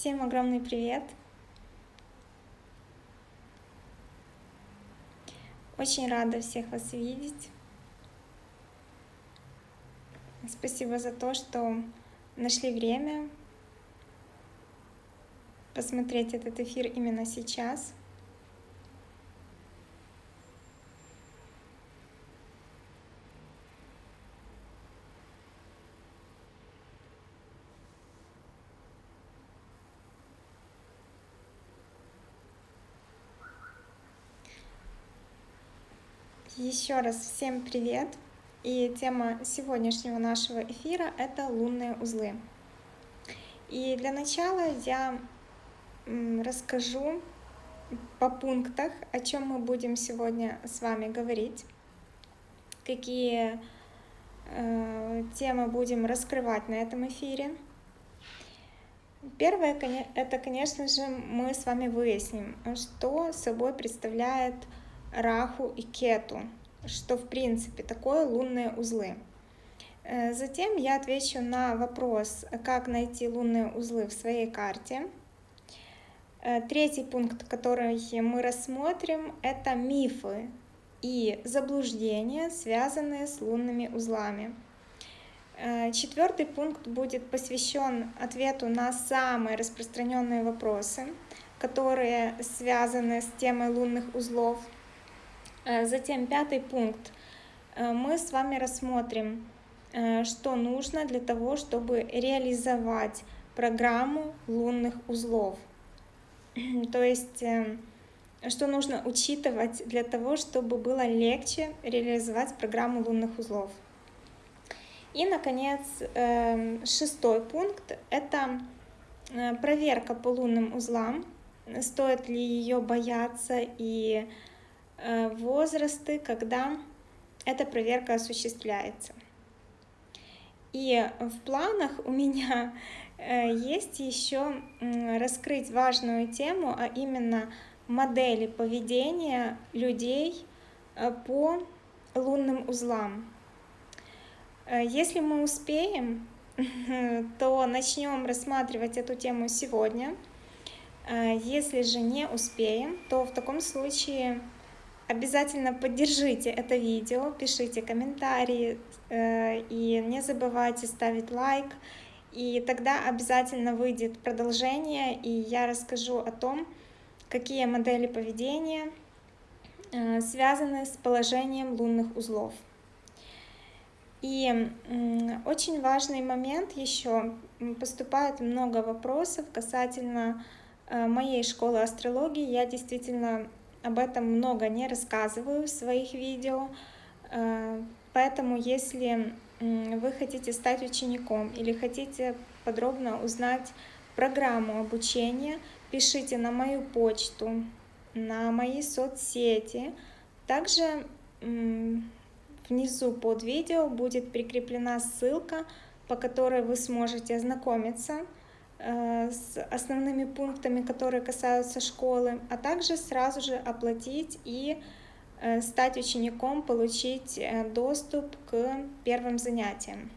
Всем огромный привет! Очень рада всех вас видеть. Спасибо за то, что нашли время посмотреть этот эфир именно сейчас. Еще раз всем привет! И тема сегодняшнего нашего эфира — это лунные узлы. И для начала я расскажу по пунктах, о чем мы будем сегодня с вами говорить, какие э, темы будем раскрывать на этом эфире. Первое, это, конечно же, мы с вами выясним, что собой представляет Раху и Кету, что в принципе такое лунные узлы. Э, затем я отвечу на вопрос, как найти лунные узлы в своей карте. Э, третий пункт, который мы рассмотрим, это мифы и заблуждения, связанные с лунными узлами. Э, четвертый пункт будет посвящен ответу на самые распространенные вопросы, которые связаны с темой лунных узлов – затем пятый пункт. Э, мы с вами рассмотрим, э, что нужно для того, чтобы реализовать программу лунных узлов. То есть, что нужно учитывать для того, чтобы было легче реализовать программу лунных узлов. И, наконец, шестой пункт — это проверка по лунным узлам. Стоит ли ее бояться и Э, возрасты, когда эта проверка осуществляется. И в планах у меня э, есть еще раскрыть важную тему, а именно модели поведения людей э, по лунным узлам. Если мы успеем, то начнем рассматривать эту тему сегодня. Если же не успеем, то в таком случае Обязательно поддержите это видео, пишите комментарии э, и не забывайте ставить лайк. И тогда обязательно выйдет продолжение, и я расскажу о том, какие модели поведения э, связаны с положением лунных узлов. И очень важный момент еще, поступает много вопросов касательно э, моей школы астрологии. Я действительно об этом много не рассказываю в своих видео, э, поэтому если вы хотите стать учеником или хотите подробно узнать программу обучения, пишите на мою почту, на мои соцсети. Также внизу под видео будет прикреплена ссылка, по которой вы сможете ознакомиться с основными пунктами, которые касаются школы, а также сразу же оплатить и э, стать учеником, получить э, доступ к первым занятиям.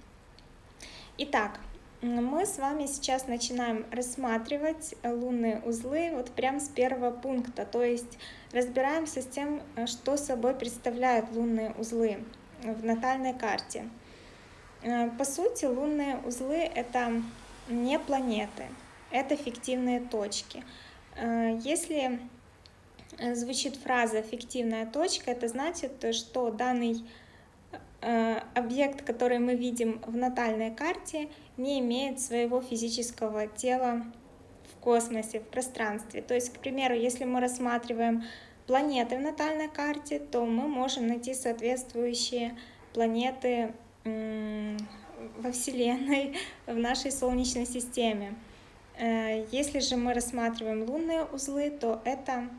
Итак, мы с вами сейчас начинаем рассматривать лунные узлы вот прям с первого пункта, то есть разбираемся с тем, что собой представляют лунные узлы в натальной карте. По сути, лунные узлы — это не планеты, это фиктивные точки. Э, если э, звучит фраза «фиктивная точка», это значит, что данный э, объект, который мы видим в натальной карте, не имеет своего физического тела в космосе, в пространстве. То есть, к примеру, если мы рассматриваем планеты в натальной карте, то мы можем найти соответствующие планеты во Вселенной, в нашей Солнечной системе. Э, если же мы рассматриваем лунные узлы, то это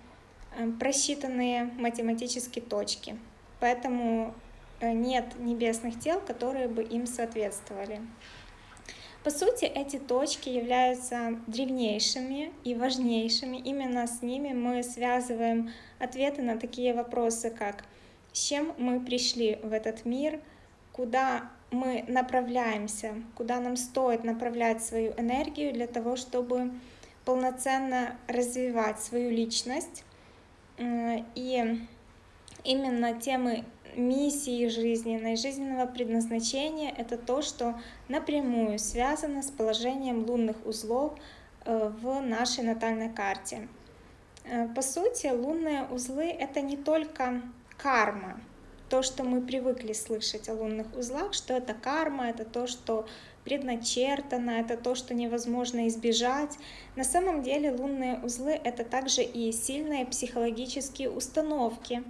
э, просчитанные математические точки. Поэтому э, нет небесных тел, которые бы им соответствовали. По сути, эти точки являются древнейшими и важнейшими. Именно с ними мы связываем ответы на такие вопросы, как с чем мы пришли в этот мир, куда мы направляемся, куда нам стоит направлять свою энергию для того, чтобы полноценно развивать свою личность. И именно темы миссии жизненной, жизненного предназначения — это то, что напрямую связано с положением лунных узлов э, в нашей натальной карте. Э, по сути, лунные узлы — это не только карма, то, что мы привыкли слышать о лунных узлах, что это карма, это то, что предначертано, это то, что невозможно избежать. На самом деле лунные узлы — это также и сильные психологические установки.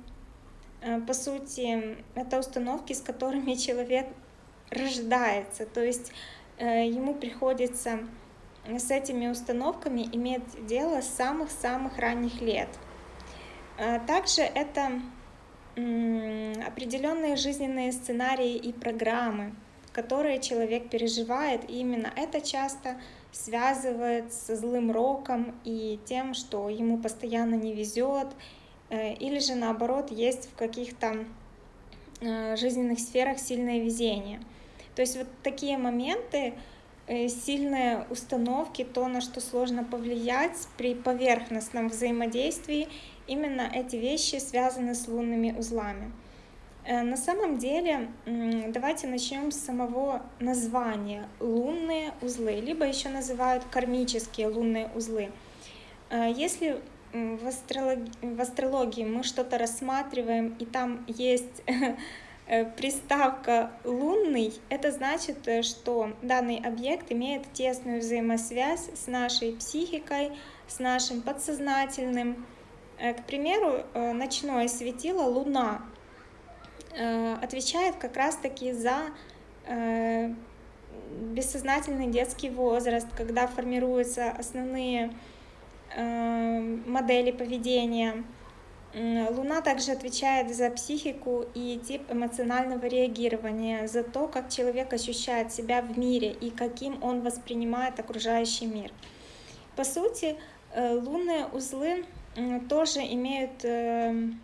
Э, по сути, это установки, с которыми человек рождается, то есть э, ему приходится с этими установками иметь дело с самых-самых ранних лет. Э, также это определенные жизненные сценарии и программы, которые человек переживает, и именно это часто связывает со злым роком и тем, что ему постоянно не везет, э, или же наоборот есть в каких-то э, жизненных сферах сильное везение. То есть вот такие моменты, э, сильные установки, то, на что сложно повлиять при поверхностном взаимодействии Именно эти вещи связаны с лунными узлами. Э, на самом деле, давайте начнем с самого названия лунные узлы, либо еще называют кармические лунные узлы. Э, если в астрологии, в астрологии мы что-то рассматриваем, и там есть э, приставка лунный, это значит, что данный объект имеет тесную взаимосвязь с нашей психикой, с нашим подсознательным, к примеру, э, ночное светило Луна э, отвечает как раз-таки за бессознательный детский возраст, когда формируются основные модели поведения. Луна также отвечает за психику и тип эмоционального реагирования, за то, как человек ощущает себя в мире и каким он воспринимает окружающий мир. По сути, лунные узлы тоже имеют эм,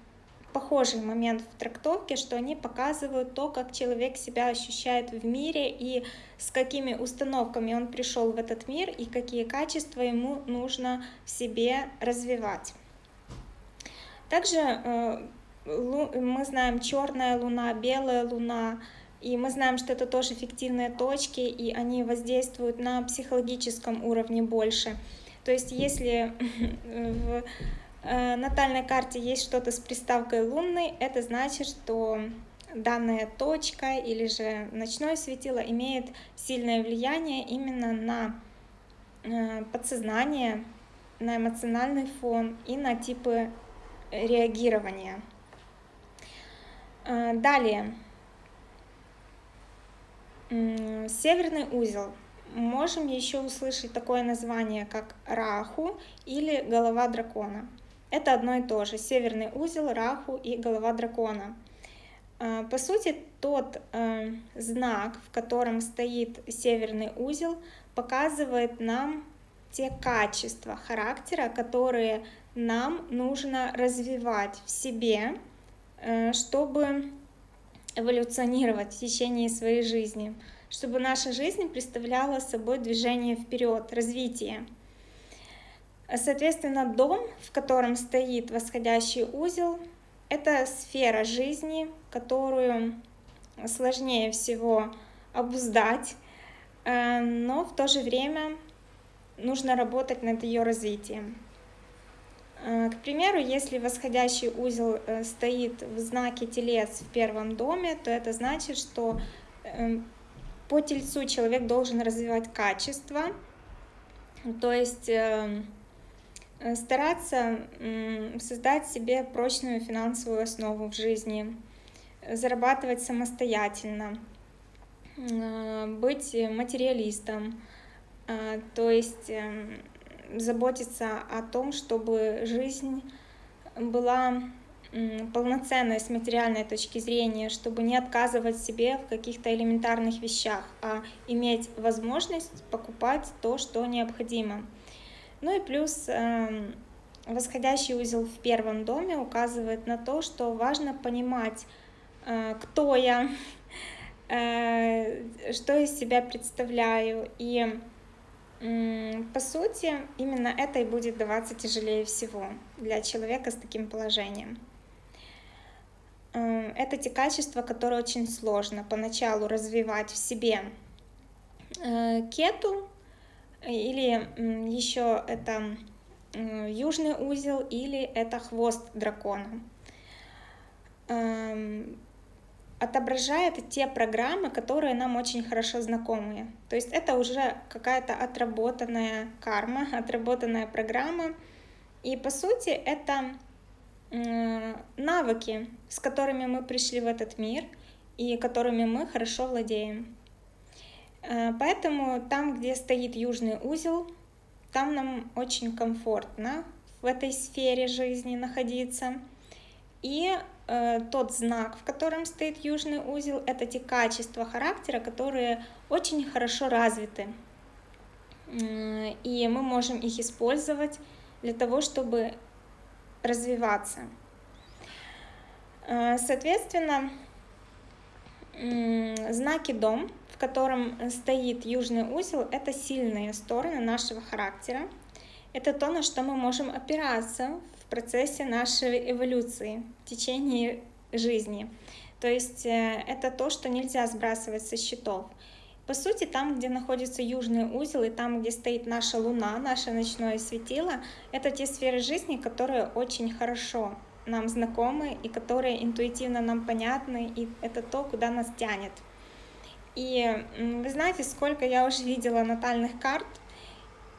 похожий момент в трактовке, что они показывают то, как человек себя ощущает в мире и с какими установками он пришел в этот мир и какие качества ему нужно в себе развивать. Также э, мы знаем черная луна, белая луна, и мы знаем, что это тоже фиктивные точки, и они воздействуют на психологическом уровне больше. То есть если в натальной карте есть что-то с приставкой лунный, это значит, что данная точка или же ночное светило имеет сильное влияние именно на э, подсознание, на эмоциональный фон и на типы реагирования. Э, далее. Северный узел можем еще услышать такое название, как Раху или голова дракона. Это одно и то же. Северный узел, Раху и голова дракона. А, по сути, тот э, знак, в котором стоит северный узел, показывает нам те качества характера, которые нам нужно развивать в себе, э, чтобы эволюционировать в течение своей жизни чтобы наша жизнь представляла собой движение вперед, развитие. Соответственно, дом, в котором стоит восходящий узел, это сфера жизни, которую сложнее всего обуздать, э, но в то же время нужно работать над ее развитием. Э, к примеру, если восходящий узел э, стоит в знаке телец в первом доме, то это значит, что по тельцу человек должен развивать качество, то есть стараться создать себе прочную финансовую основу в жизни, зарабатывать самостоятельно, э, быть материалистом, э, то есть заботиться о том, чтобы жизнь была полноценной с материальной точки зрения, чтобы не отказывать себе в каких-то элементарных вещах, а иметь возможность покупать то, что необходимо. Ну и плюс эм, восходящий узел в первом доме указывает на то, что важно понимать, э, кто я, э, что из себя представляю и по сути, именно это и будет даваться тяжелее всего для человека с таким положением. Это те качества, которые очень сложно поначалу развивать в себе. Э, кету или еще это южный узел или это хвост дракона. Эм, отображает те программы, которые нам очень хорошо знакомы. То есть это уже какая-то отработанная карма, отработанная программа. И по сути это навыки, с которыми мы пришли в этот мир и которыми мы хорошо владеем. Э, поэтому там, где стоит южный узел, там нам очень комфортно в этой сфере жизни находиться. И э, тот знак, в котором стоит южный узел, это те качества характера, которые очень хорошо развиты. И мы можем их использовать для того, чтобы развиваться. Э, соответственно, знаки дом котором стоит южный узел, это сильные стороны нашего характера. Это то, на что мы можем опираться в процессе нашей эволюции, в течение жизни. То есть э, это то, что нельзя сбрасывать со счетов. По сути, там, где находится южный узел, и там, где стоит наша Луна, наше ночное светило, это те сферы жизни, которые очень хорошо нам знакомы и которые интуитивно нам понятны, и это то, куда нас тянет. И вы знаете, сколько я уже видела натальных карт,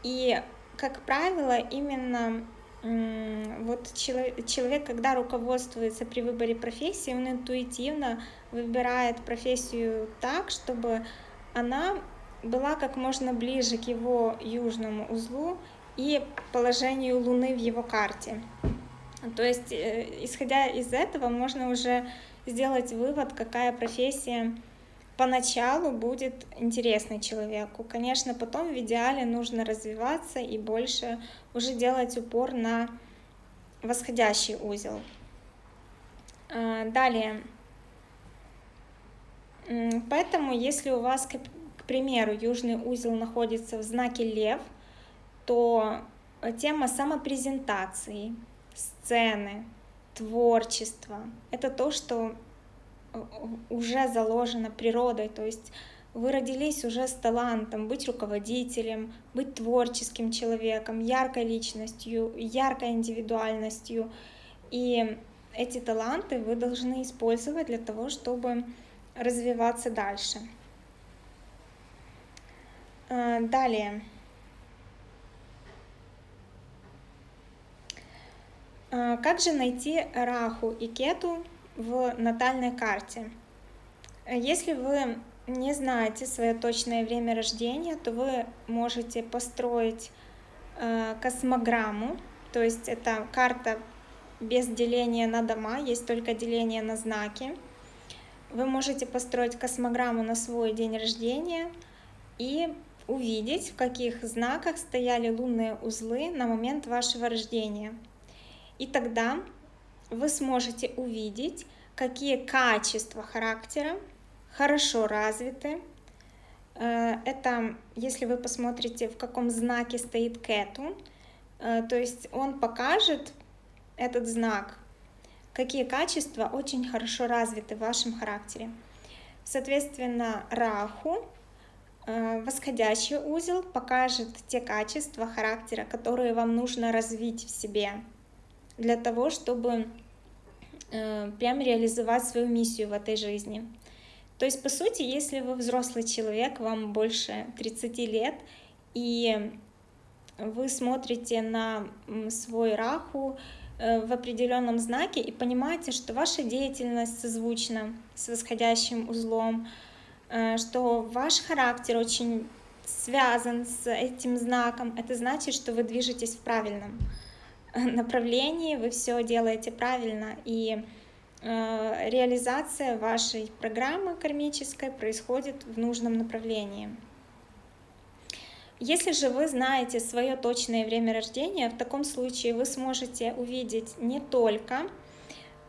и, как правило, именно вот человек, когда руководствуется при выборе профессии, он интуитивно выбирает профессию так, чтобы она была как можно ближе к его южному узлу и положению Луны в его карте. То есть, э, исходя из этого, можно уже сделать вывод, какая профессия поначалу будет интересный человеку. Конечно, потом в идеале нужно развиваться и больше уже делать упор на восходящий узел. А, далее. Поэтому, если у вас, к примеру, южный узел находится в знаке лев, то тема самопрезентации, сцены, творчества — это то, что уже заложено природой, то есть вы родились уже с талантом быть руководителем, быть творческим человеком, яркой личностью, яркой индивидуальностью. И эти таланты вы должны использовать для того, чтобы развиваться дальше. А, далее. А, как же найти Раху и Кету в натальной карте. Если вы не знаете свое точное время рождения, то вы можете построить э, космограмму, то есть это карта без деления на дома, есть только деление на знаки. Вы можете построить космограмму на свой день рождения и увидеть, в каких знаках стояли лунные узлы на момент вашего рождения. И тогда вы сможете увидеть, какие качества характера хорошо развиты. Э, это, если вы посмотрите, в каком знаке стоит кету, э, то есть он покажет, этот знак, какие качества очень хорошо развиты в вашем характере. Соответственно, раху, э, восходящий узел, покажет те качества характера, которые вам нужно развить в себе для того, чтобы э, прям реализовать свою миссию в этой жизни. То есть, по сути, если вы взрослый человек, вам больше 30 лет, и вы смотрите на свой раху э, в определенном знаке и понимаете, что ваша деятельность созвучна с восходящим узлом, э, что ваш характер очень связан с этим знаком, это значит, что вы движетесь в правильном направлении, вы все делаете правильно, и э, реализация вашей программы кармической происходит в нужном направлении. Если же вы знаете свое точное время рождения, в таком случае вы сможете увидеть не только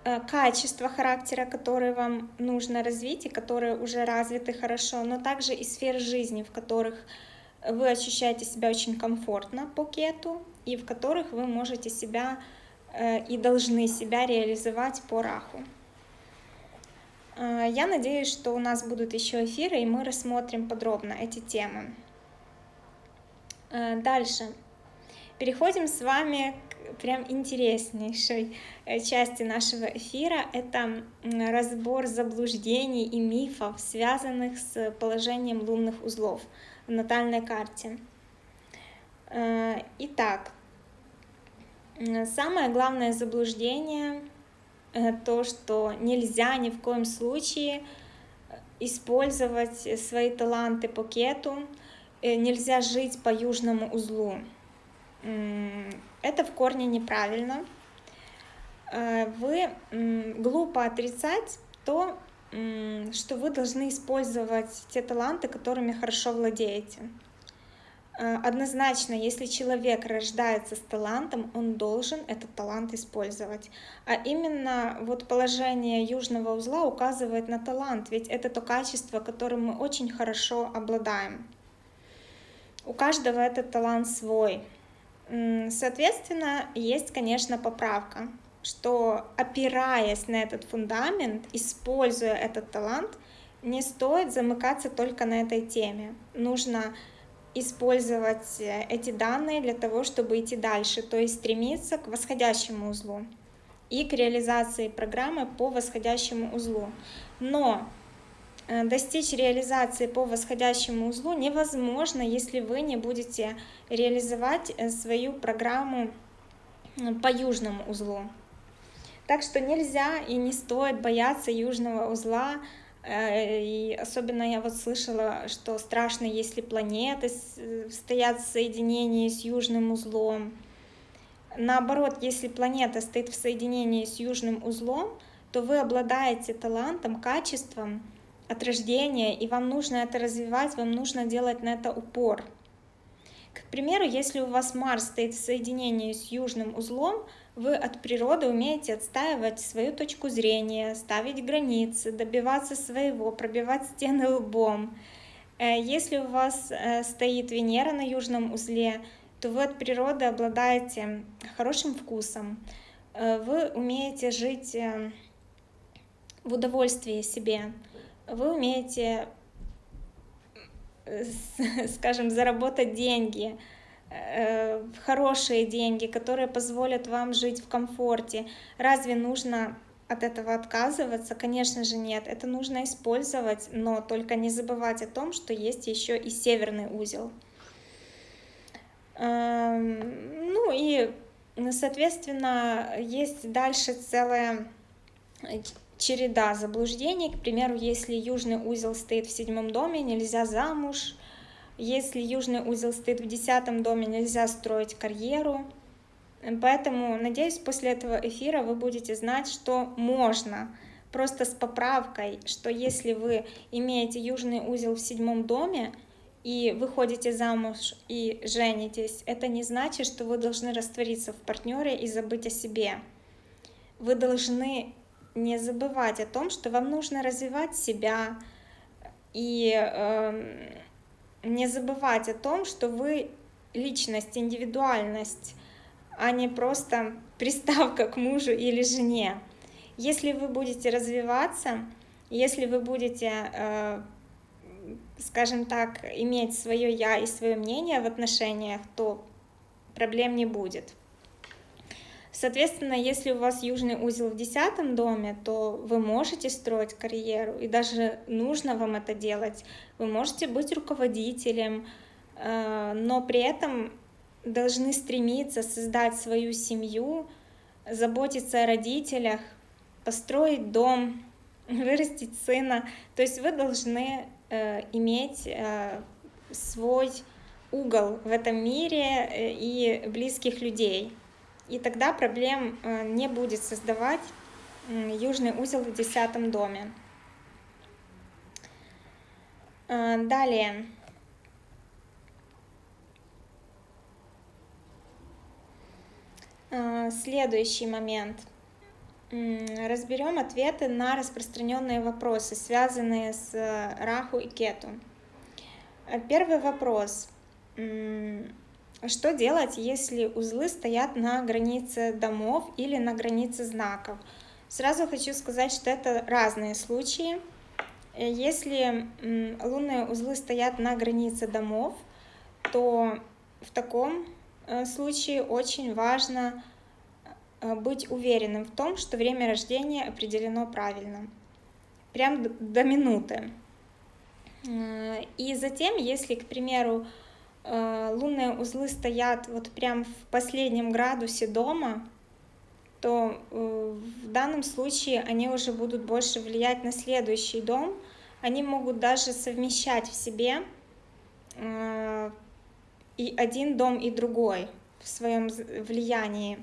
э, качества характера, которые вам нужно развить и которые уже развиты хорошо, но также и сфер жизни, в которых вы ощущаете себя очень комфортно по кету, и в которых вы можете себя э, и должны себя реализовать по раху. Э, я надеюсь, что у нас будут еще эфиры, и мы рассмотрим подробно эти темы. Э, дальше. Переходим с вами к прям интереснейшей части нашего эфира. Это разбор заблуждений и мифов, связанных с положением лунных узлов в натальной карте. Итак, самое главное заблуждение то, что нельзя ни в коем случае использовать свои таланты по кету, э, нельзя жить по южному узлу. Это в корне неправильно. Э, вы глупо отрицать то, что вы должны использовать те таланты, которыми хорошо владеете. Э, однозначно, если человек рождается с талантом, он должен этот талант использовать. А именно вот положение южного узла указывает на талант, ведь это то качество, которым мы очень хорошо обладаем. У каждого этот талант свой. Соответственно, есть, конечно, поправка, что опираясь на этот фундамент, используя этот талант, не стоит замыкаться только на этой теме. Нужно использовать э, эти данные для того, чтобы идти дальше, то есть стремиться к восходящему узлу и к реализации программы по восходящему узлу. Но э, достичь реализации по восходящему узлу невозможно, если вы не будете реализовать э, свою программу по южному узлу. Так что нельзя и не стоит бояться южного узла, и особенно я вот слышала, что страшно, если планеты стоят в соединении с южным узлом. Наоборот, если планета стоит в соединении с южным узлом, то вы обладаете талантом, качеством от рождения, и вам нужно это развивать, вам нужно делать на это упор. К примеру, если у вас Марс стоит в соединении с южным узлом, вы от природы умеете отстаивать свою точку зрения, ставить границы, добиваться своего, пробивать стены лбом. Э, если у вас э, стоит Венера на южном узле, то вы от природы обладаете хорошим вкусом, э, вы умеете жить в удовольствии себе, вы умеете, скажем, заработать деньги, хорошие деньги, которые позволят вам жить в комфорте. Разве нужно от этого отказываться? Конечно же нет. Это нужно использовать, но только не забывать о том, что есть еще и северный узел. Эм, ну и, соответственно, есть дальше целая череда заблуждений. К примеру, если южный узел стоит в седьмом доме, нельзя замуж, если южный узел стоит в десятом доме, нельзя строить карьеру. Поэтому, надеюсь, после этого эфира вы будете знать, что можно. Просто с поправкой, что если вы имеете южный узел в седьмом доме, и выходите замуж и женитесь, это не значит, что вы должны раствориться в партнере и забыть о себе. Вы должны не забывать о том, что вам нужно развивать себя и э, не забывать о том, что вы личность, индивидуальность, а не просто приставка к мужу или жене. Если вы будете развиваться, если вы будете, э, скажем так, иметь свое я и свое мнение в отношениях, то проблем не будет. Соответственно, если у вас южный узел в десятом доме, то вы можете строить карьеру, и даже нужно вам это делать. Вы можете быть руководителем, э, но при этом должны стремиться создать свою семью, заботиться о родителях, построить дом, вырастить сына. То есть вы должны э, иметь э, свой угол в этом мире и близких людей. И тогда проблем э, не будет создавать южный узел в десятом доме. Э, далее. Э, следующий момент. Разберем ответы на распространенные вопросы, связанные с Раху и Кету. Первый вопрос. Что делать, если узлы стоят на границе домов или на границе знаков? Сразу хочу сказать, что это разные случаи. Э, если лунные узлы стоят на границе домов, то в таком э, случае очень важно э, быть уверенным в том, что время рождения определено правильно, прям до минуты. И затем, если, к примеру, лунные узлы стоят вот прям в последнем градусе дома, то в данном случае они уже будут больше влиять на следующий дом, они могут даже совмещать в себе э, и один дом, и другой в своем влиянии.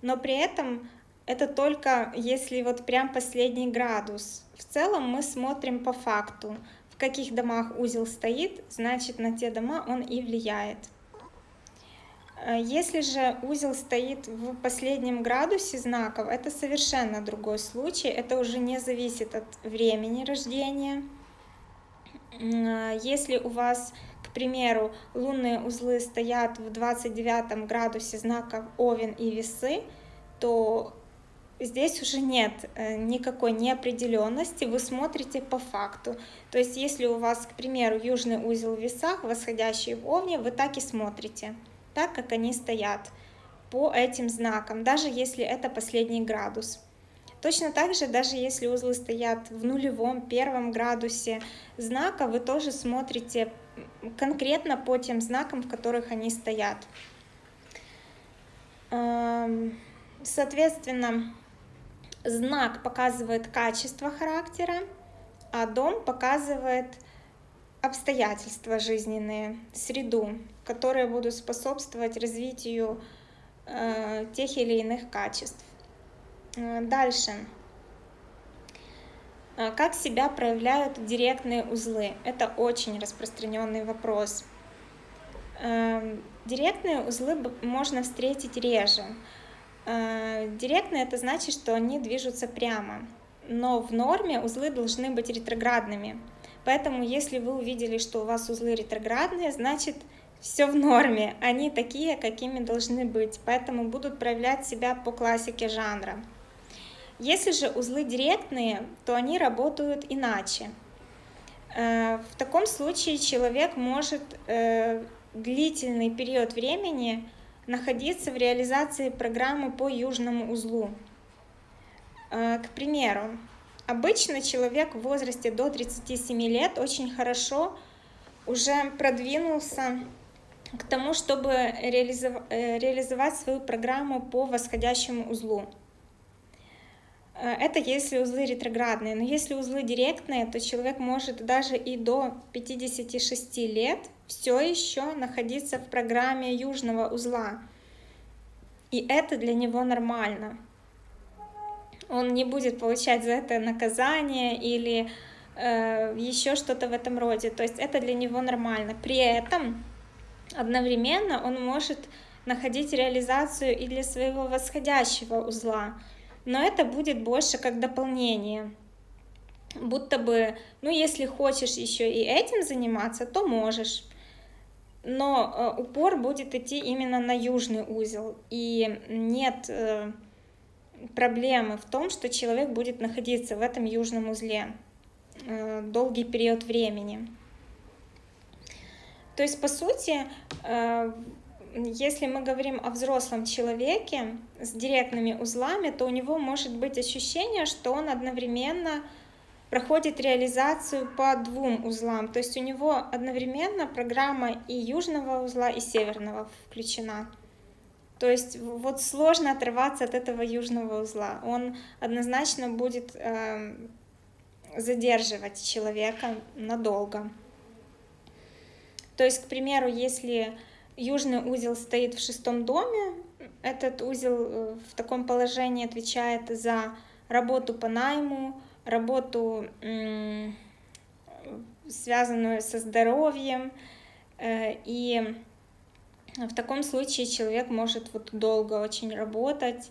Но при этом это только если вот прям последний градус. В целом мы смотрим по факту, каких домах узел стоит, значит на те дома он и влияет. Э, если же узел стоит в последнем градусе знаков, это совершенно другой случай, это уже не зависит от времени рождения. Э, если у вас, к примеру, лунные узлы стоят в 29 градусе знаков Овен и Весы, то здесь уже нет э, никакой неопределенности, вы смотрите по факту. То есть если у вас, к примеру, южный узел в весах, восходящий в Овне, вы так и смотрите так, как они стоят по этим знакам, даже если это последний градус. Точно так же, даже если узлы стоят в нулевом, первом градусе знака, вы тоже смотрите конкретно по тем знакам, в которых они стоят. Эм, соответственно, знак показывает качество характера, а дом показывает обстоятельства жизненные, среду, которые будут способствовать развитию э, тех или иных качеств. Э, дальше. Э, как себя проявляют директные узлы? Это очень распространенный вопрос. Э, директные узлы можно встретить реже. Э, директные это значит, что они движутся прямо, но в норме узлы должны быть ретроградными. Поэтому, если вы увидели, что у вас узлы ретроградные, значит, все в норме, они такие, какими должны быть, поэтому будут проявлять себя по классике жанра. Если же узлы директные, то они работают иначе. Э, в таком случае человек может э, длительный период времени находиться в реализации программы по южному узлу. Э, к примеру, Обычно человек в возрасте до 37 лет очень хорошо уже продвинулся к тому, чтобы э, реализовать свою программу по восходящему узлу. Э, это если узлы ретроградные, но если узлы директные, то человек может даже и до 56 лет все еще находиться в программе южного узла. И это для него нормально он не будет получать за это наказание или э, еще что-то в этом роде. То есть это для него нормально. При этом одновременно он может находить реализацию и для своего восходящего узла. Но это будет больше как дополнение. Будто бы, ну если хочешь еще и этим заниматься, то можешь. Но э, упор будет идти именно на южный узел. И нет... Э, проблемы в том, что человек будет находиться в этом южном узле э, долгий период времени. То есть, по сути, если мы говорим о взрослом человеке с директными узлами, то у него может быть ощущение, что он одновременно проходит реализацию по двум узлам. То есть у него одновременно программа и южного узла, и северного включена. То есть вот сложно отрываться от этого южного узла. Он однозначно будет э, задерживать человека надолго. То есть, к примеру, если южный узел стоит в шестом доме, этот узел э, в таком положении отвечает за работу по найму, работу, связанную со здоровьем, э, и в таком случае человек может вот долго очень работать,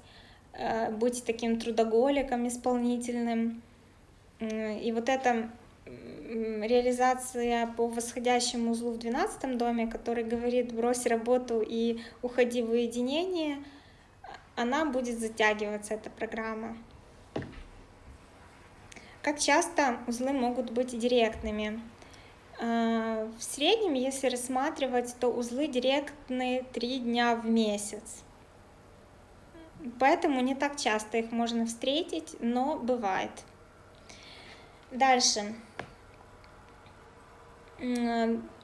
э, быть таким трудоголиком исполнительным. И вот это реализация по восходящему узлу в 12 доме, который говорит брось работу и уходи в уединение, она будет затягиваться, эта программа. Как часто узлы могут быть директными? А, в среднем, если рассматривать, то узлы директные 3 дня в месяц. Поэтому не так часто их можно встретить, но бывает. Дальше.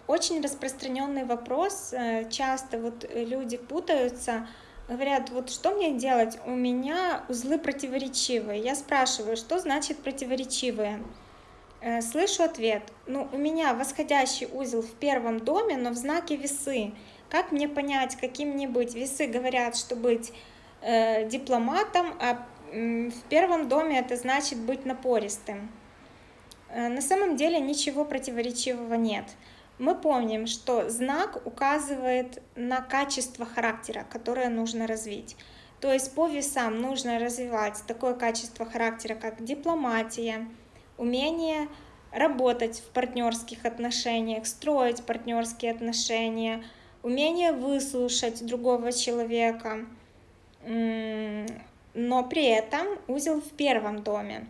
Очень распространенный вопрос. Э, часто вот люди путаются, говорят, вот что мне делать? У меня узлы противоречивые. Я спрашиваю, что значит противоречивые? Э, слышу ответ. Ну, у меня восходящий узел в первом доме, но в знаке весы. Как мне понять, каким мне быть? Весы говорят, что быть э, дипломатом, а в первом доме это значит быть напористым. Э, на самом деле ничего противоречивого нет. Мы помним, что знак указывает на качество характера, которое нужно развить. То есть по весам нужно развивать такое качество характера, как дипломатия, умение работать в партнерских отношениях, строить партнерские отношения, умение выслушать другого человека, но при этом узел в первом доме.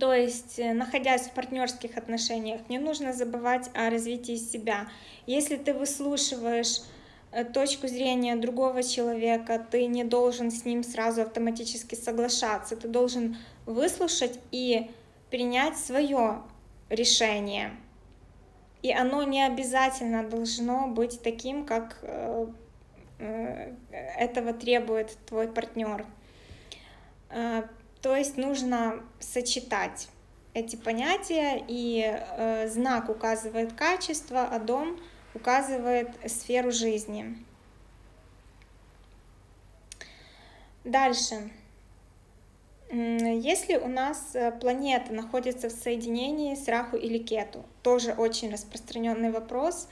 То есть, э, находясь в партнерских отношениях, не нужно забывать о развитии себя. Если ты выслушиваешь э, точку зрения другого человека, ты не должен с ним сразу автоматически соглашаться, ты должен выслушать и принять свое решение. И оно не обязательно должно быть таким, как э, этого требует твой партнер то есть нужно сочетать эти понятия, и э, знак указывает качество, а дом указывает сферу жизни. Дальше. Если у нас э, планета находится в соединении с Раху или Кету, тоже очень распространенный вопрос.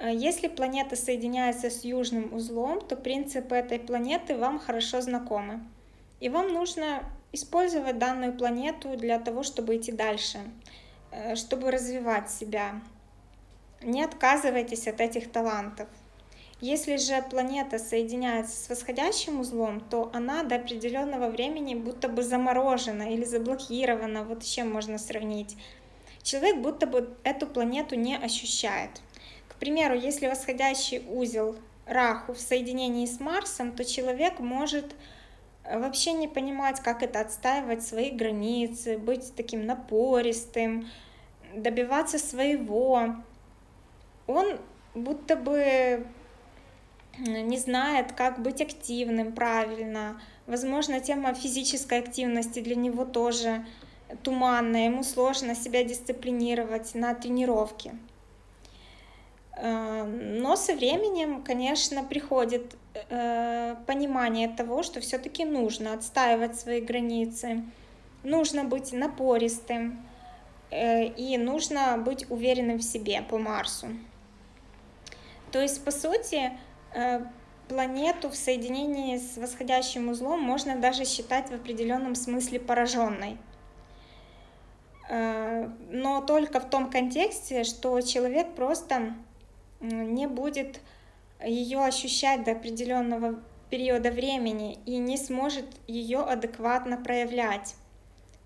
Э, если планета соединяется с южным узлом, то принципы этой планеты вам хорошо знакомы. И вам нужно использовать данную планету для того, чтобы идти дальше, э, чтобы развивать себя. Не отказывайтесь от этих талантов. Если же планета соединяется с восходящим узлом, то она до определенного времени будто бы заморожена или заблокирована. Вот с чем можно сравнить. Человек будто бы эту планету не ощущает. К примеру, если восходящий узел Раху в соединении с Марсом, то человек может вообще не понимать, как это отстаивать свои границы, быть таким напористым, добиваться своего. Он будто бы не знает, как быть активным правильно. Возможно, тема физической активности для него тоже туманная, ему сложно себя дисциплинировать на тренировке. Э, но со временем, конечно, приходит э, понимание того, что все-таки нужно отстаивать свои границы, нужно быть напористым э, и нужно быть уверенным в себе по Марсу. То есть, по сути, планету в соединении с восходящим узлом можно даже считать в определенном смысле пораженной. Но только в том контексте, что человек просто не будет ее ощущать до определенного периода времени и не сможет ее адекватно проявлять.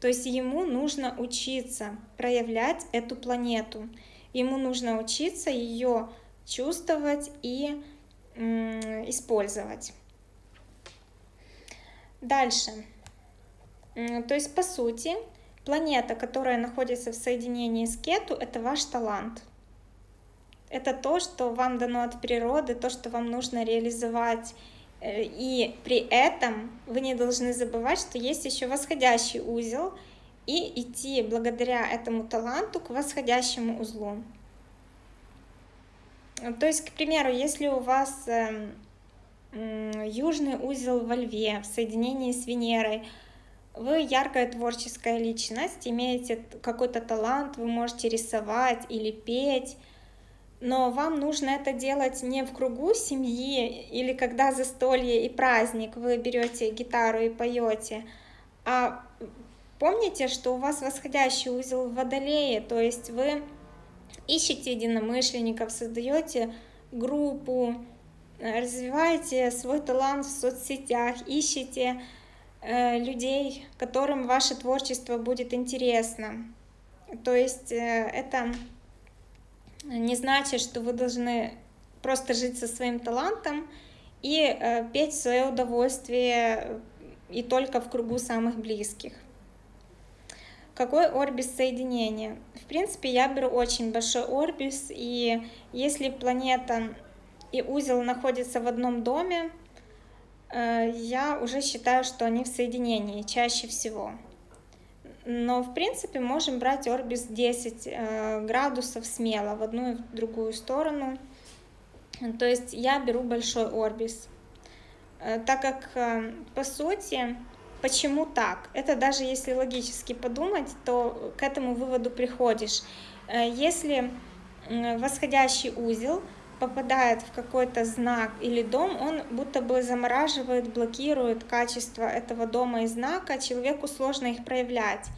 То есть ему нужно учиться проявлять эту планету. Ему нужно учиться ее чувствовать и использовать. Дальше. То есть, по сути, планета, которая находится в соединении с Кету, это ваш талант – это то, что вам дано от природы, то, что вам нужно реализовать. Э, и при этом вы не должны забывать, что есть еще восходящий узел, и идти благодаря этому таланту к восходящему узлу. То есть, к примеру, если у вас эм, южный узел во льве в соединении с Венерой, вы яркая творческая личность, имеете какой-то талант, вы можете рисовать или петь, но вам нужно это делать не в кругу семьи или когда застолье и праздник, вы берете гитару и поете, а помните, что у вас восходящий узел в Водолее, то есть вы ищете единомышленников, создаете группу, развиваете свой талант в соцсетях, ищете э, людей, которым ваше творчество будет интересно. То есть э, это не значит, что вы должны просто жить со своим талантом и э, петь в свое удовольствие и только в кругу самых близких. Какой орбис соединения? В принципе, я беру очень большой орбис, и если планета и узел находятся в одном доме, э, я уже считаю, что они в соединении чаще всего. Но, в принципе, можем брать орбис 10 э, градусов смело в одну и в другую сторону. То есть я беру большой орбис. Э, так как, по сути, Почему так? Это даже если логически подумать, то к этому выводу приходишь. Э, если восходящий узел попадает в какой-то знак или дом, он будто бы замораживает, блокирует качество этого дома и знака, человеку сложно их проявлять.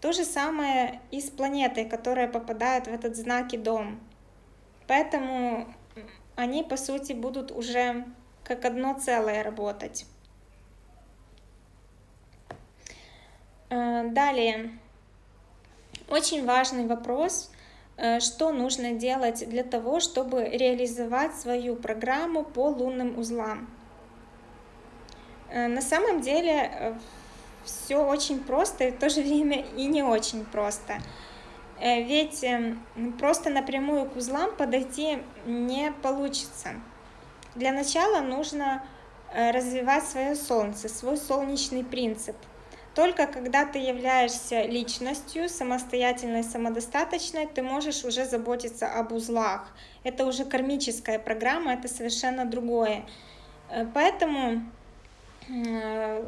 То же самое и с планетой, которая попадает в этот знак и дом. Поэтому они, по сути, будут уже как одно целое работать. Э, далее, очень важный вопрос, что нужно делать для того, чтобы реализовать свою программу по лунным узлам. Э, на самом деле все очень просто и в то же время и не очень просто. Ведь просто напрямую к узлам подойти не получится. Для начала нужно развивать свое солнце, свой солнечный принцип – только когда ты являешься личностью, самостоятельной, самодостаточной, ты можешь уже заботиться об узлах. Это уже кармическая программа, это совершенно другое. Э, поэтому э,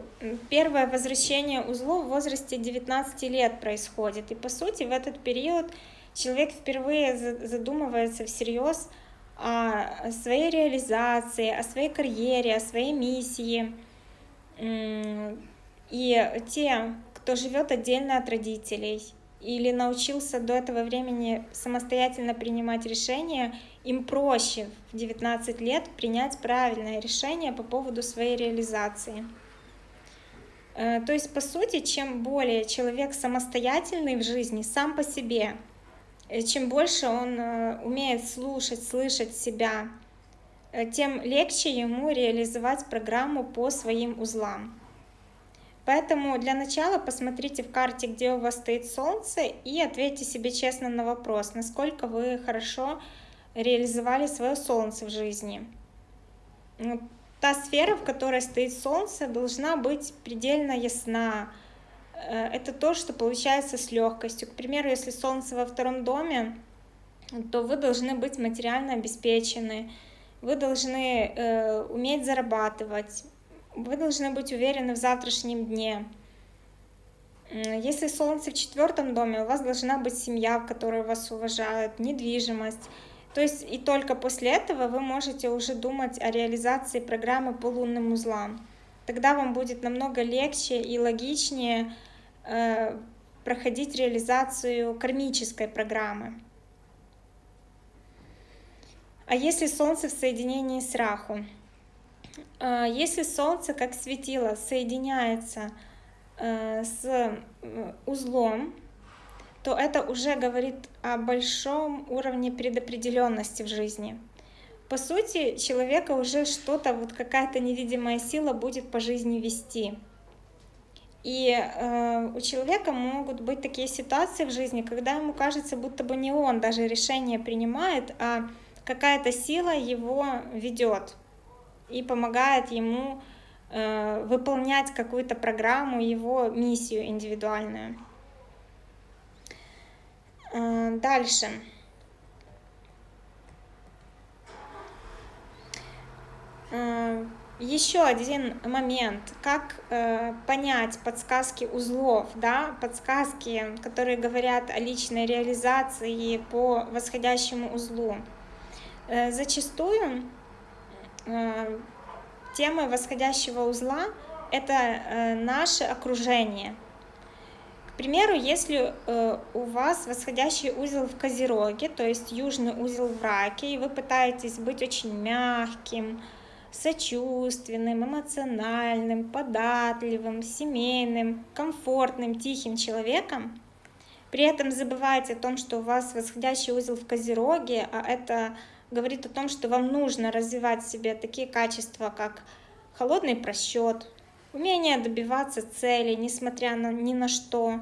первое возвращение узлов в возрасте 19 лет происходит. И по сути в этот период человек впервые задумывается всерьез о своей реализации, о своей карьере, о своей миссии и те, кто живет отдельно от родителей или научился до этого времени самостоятельно принимать решения, им проще в 19 лет принять правильное решение по поводу своей реализации. Э, то есть, по сути, чем более человек самостоятельный в жизни, сам по себе, э, чем больше он э, умеет слушать, слышать себя, тем легче ему реализовать программу по своим узлам. Поэтому для начала посмотрите в карте, где у вас стоит Солнце, и ответьте себе честно на вопрос, насколько вы хорошо реализовали свое Солнце в жизни. Та сфера, в которой стоит Солнце, должна быть предельно ясна. Э, это то, что получается с легкостью. К примеру, если Солнце во втором доме, то вы должны быть материально обеспечены, вы должны э, уметь зарабатывать, вы должны быть уверены в завтрашнем дне. Если Солнце в четвертом доме, у вас должна быть семья, в которой вас уважают, недвижимость. То есть и только после этого вы можете уже думать о реализации программы по лунным узлам. Тогда вам будет намного легче и логичнее э, проходить реализацию кармической программы. А если Солнце в соединении с Раху? А, если Солнце как светило соединяется э, с узлом, то это уже говорит о большом уровне предопределенности в жизни. По сути, человека уже что-то, вот какая-то невидимая сила будет по жизни вести. И э, у человека могут быть такие ситуации в жизни, когда ему кажется, будто бы не он даже решение принимает, а какая-то сила его ведет и помогает ему э, выполнять какую-то программу, его миссию индивидуальную. Э, дальше. Э, еще один момент, как э, понять подсказки узлов, да, подсказки, которые говорят о личной реализации по восходящему узлу. Э, зачастую Э, темы восходящего узла — это э, наше окружение. К примеру, если э, у вас восходящий узел в Козероге, то есть южный узел в Раке, и вы пытаетесь быть очень мягким, сочувственным, эмоциональным, податливым, семейным, комфортным, тихим человеком, при этом забывайте о том, что у вас восходящий узел в Козероге, а это говорит о том, что вам нужно развивать в себе такие качества, как холодный просчет, умение добиваться цели, несмотря на ни на что,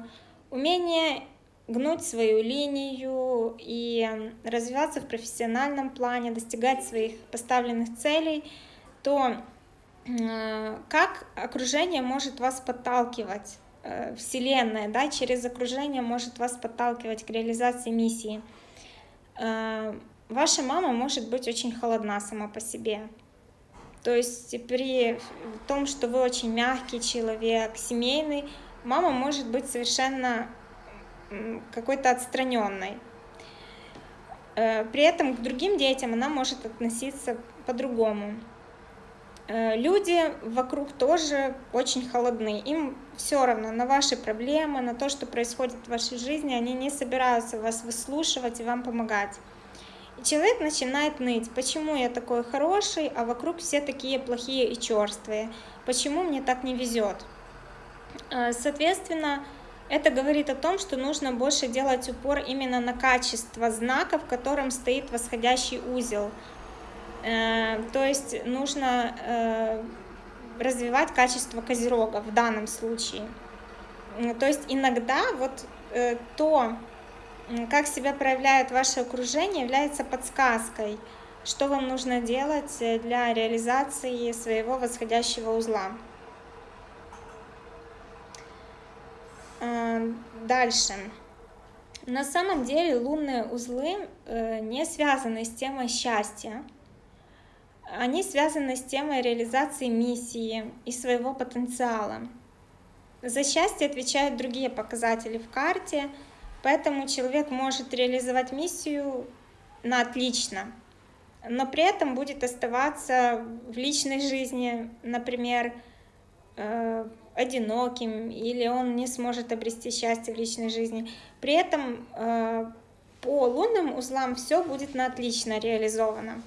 умение гнуть свою линию и развиваться в профессиональном плане, достигать своих поставленных целей, то как окружение может вас подталкивать, э, Вселенная, да, через окружение может вас подталкивать к реализации миссии. Э, ваша мама может быть очень холодна сама по себе, то есть при том, что вы очень мягкий человек, семейный, мама может быть совершенно какой-то отстраненной. Э, при этом к другим детям она может относиться по-другому. Э, люди вокруг тоже очень холодны. Им все равно на ваши проблемы, на то, что происходит в вашей жизни, они не собираются вас выслушивать и вам помогать. Человек начинает ныть, почему я такой хороший, а вокруг все такие плохие и черствые, почему мне так не везет. Э, соответственно, это говорит о том, что нужно больше делать упор именно на качество знака, в котором стоит восходящий узел. Э, то есть нужно э, развивать качество козерога в данном случае. То есть иногда вот то, как себя проявляет ваше окружение, является подсказкой, что вам нужно делать для реализации своего восходящего узла. А, дальше. На самом деле лунные узлы э, не связаны с темой счастья. Они связаны с темой реализации миссии и своего потенциала. За счастье отвечают другие показатели в карте – Поэтому человек может реализовать миссию на отлично, но при этом будет оставаться в личной жизни, например, э, одиноким, или он не сможет обрести счастье в личной жизни. При этом э, по лунным узлам все будет на отлично реализовано.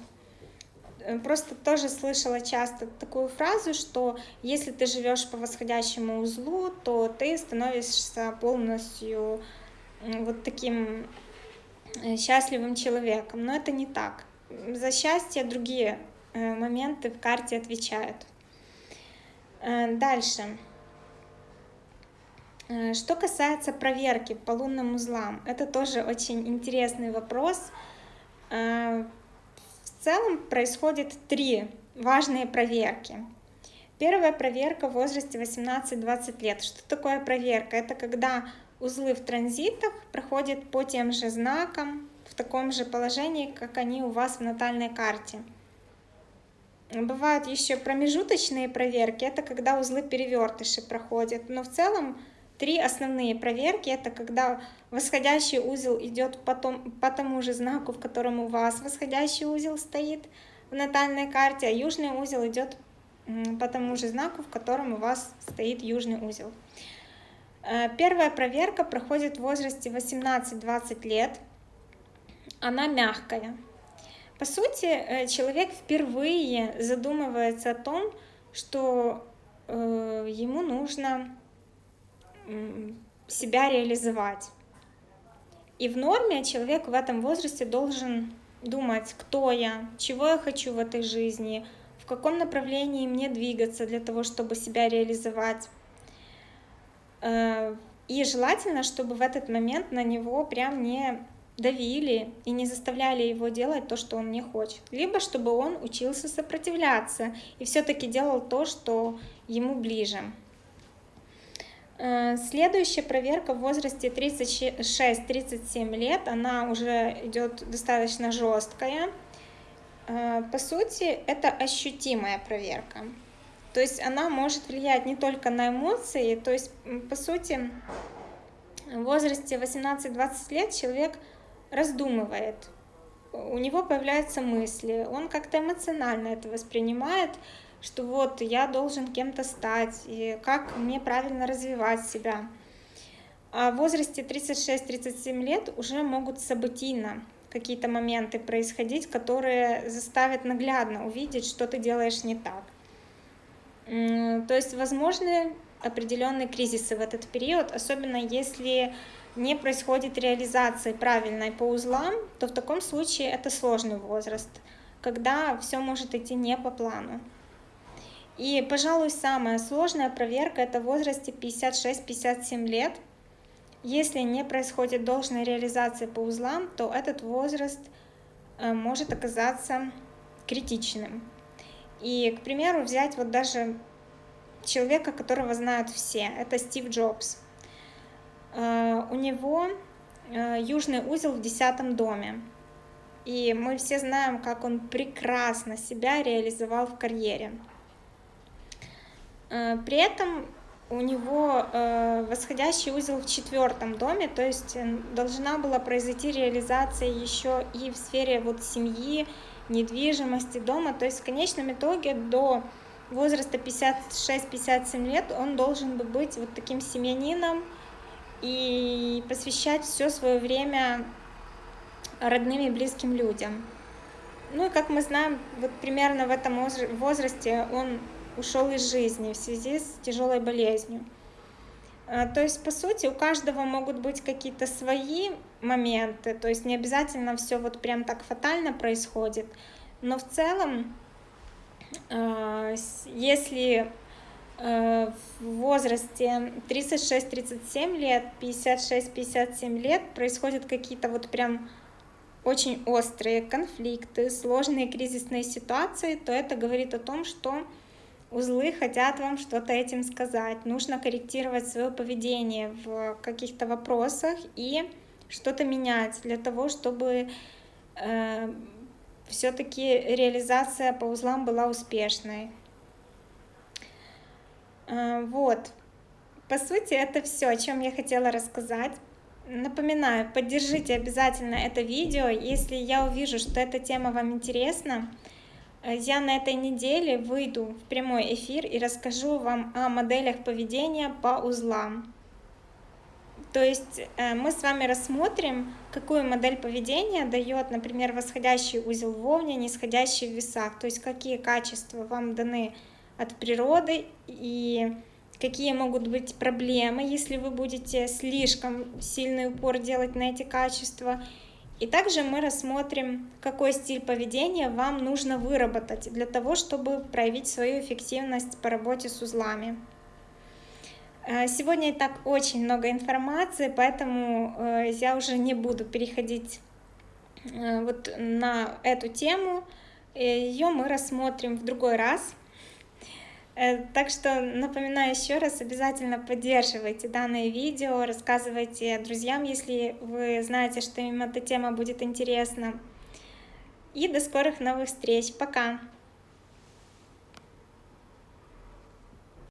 Э, просто тоже слышала часто такую фразу, что если ты живешь по восходящему узлу, то ты становишься полностью вот таким э, счастливым человеком. Но это не так. За счастье другие э, моменты в карте отвечают. Э, дальше. Что касается проверки по лунным узлам, это тоже очень интересный вопрос. В целом происходит три важные проверки. Первая проверка в возрасте 18-20 лет. Что такое проверка? Это когда Узлы в транзитах проходят по тем же знакам, в таком же положении, как они у вас в натальной карте. Бывают еще промежуточные проверки, это когда узлы перевертыши проходят, но в целом три основные проверки, это когда восходящий узел идет по, том, по тому же знаку, в котором у вас восходящий узел стоит в натальной карте, а южный узел идет по тому же знаку, в котором у вас стоит южный узел. Э, первая проверка проходит в возрасте 18-20 лет. Она мягкая. По сути, э, человек впервые задумывается о том, что э, ему нужно себя реализовать. И в норме человек в этом возрасте должен думать, кто я, чего я хочу в этой жизни, в каком направлении мне двигаться для того, чтобы себя реализовать. Э, и желательно, чтобы в этот момент на него прям не давили и не заставляли его делать то, что он не хочет. Либо чтобы он учился сопротивляться и все-таки делал то, что ему ближе. Э, следующая проверка в возрасте 36-37 лет, она уже идет достаточно жесткая. Э, по сути, это ощутимая проверка. То есть она может влиять не только на эмоции, то есть, по сути, в возрасте 18-20 лет человек раздумывает, у него появляются мысли, он как-то эмоционально это воспринимает, что вот я должен кем-то стать, и как мне правильно развивать себя. А в возрасте 36-37 лет уже могут событийно какие-то моменты происходить, которые заставят наглядно увидеть, что ты делаешь не так. То есть возможны определенные кризисы в этот период, особенно если не происходит реализации правильной по узлам, то в таком случае это сложный возраст, когда все может идти не по плану. И, пожалуй, самая сложная проверка это в возрасте 56-57 лет. Если не происходит должной реализации по узлам, то этот возраст э, может оказаться критичным. И, к примеру, взять вот даже человека, которого знают все, это Стив Джобс. Э, у него э, южный узел в десятом доме. И мы все знаем, как он прекрасно себя реализовал в карьере. Э, при этом у него восходящий узел в четвертом доме, то есть должна была произойти реализация еще и в сфере вот семьи, недвижимости, дома. То есть в конечном итоге до возраста 56-57 лет он должен бы быть вот таким семьянином и посвящать все свое время родным и близким людям. Ну и как мы знаем, вот примерно в этом возрасте он ушел из жизни в связи с тяжелой болезнью. А, то есть, по сути, у каждого могут быть какие-то свои моменты, то есть не обязательно все вот прям так фатально происходит, но в целом Э, если э, в возрасте 36-37 лет, 56-57 лет происходят какие-то вот прям очень острые конфликты, сложные кризисные ситуации, то это говорит о том, что узлы хотят вам что-то этим сказать. Нужно корректировать свое поведение в каких-то вопросах и что-то менять для того, чтобы э, все-таки реализация по узлам была успешной. А, вот. По сути, это все, о чем я хотела рассказать. Напоминаю, поддержите обязательно это видео, если я увижу, что эта тема вам интересна. Я на этой неделе выйду в прямой эфир и расскажу вам о моделях поведения по узлам. То есть э, мы с вами рассмотрим, какую модель поведения дает, например, восходящий узел в Овне, нисходящий в весах, то есть какие качества вам даны от природы и какие могут быть проблемы, если вы будете слишком сильный упор делать на эти качества. И также мы рассмотрим, какой стиль поведения вам нужно выработать для того, чтобы проявить свою эффективность по работе с узлами. Э, сегодня и так очень много информации, поэтому э, я уже не буду переходить э, вот на эту тему. Ее мы рассмотрим в другой раз. Так что напоминаю еще раз, обязательно поддерживайте данное видео, рассказывайте друзьям, если вы знаете, что им эта тема будет интересна. И до скорых новых встреч. Пока!